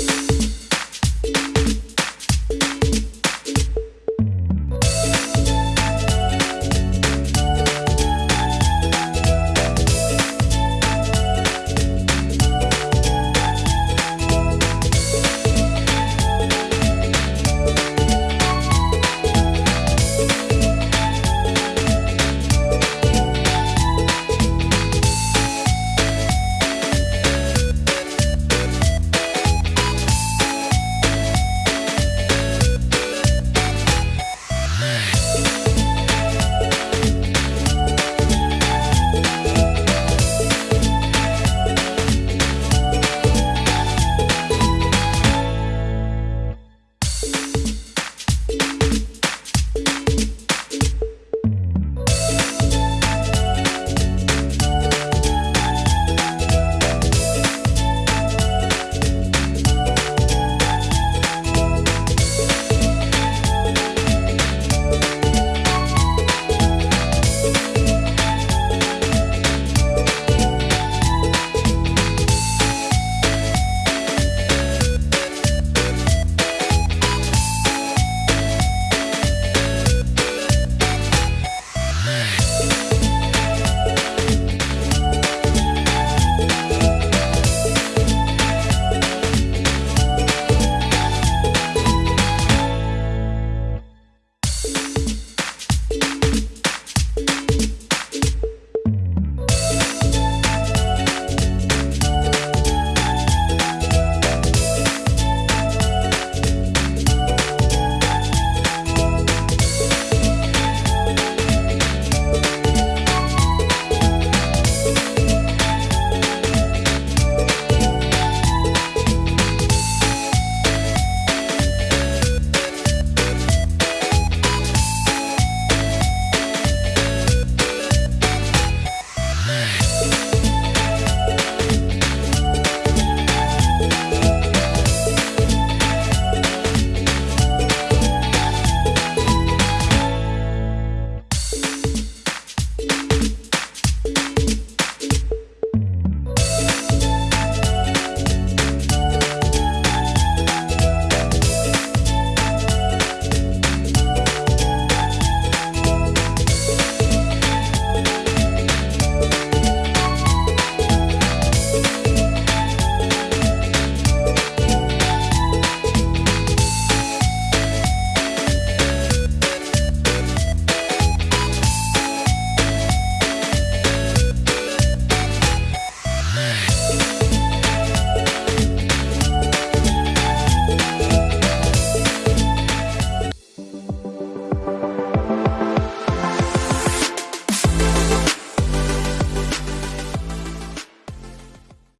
you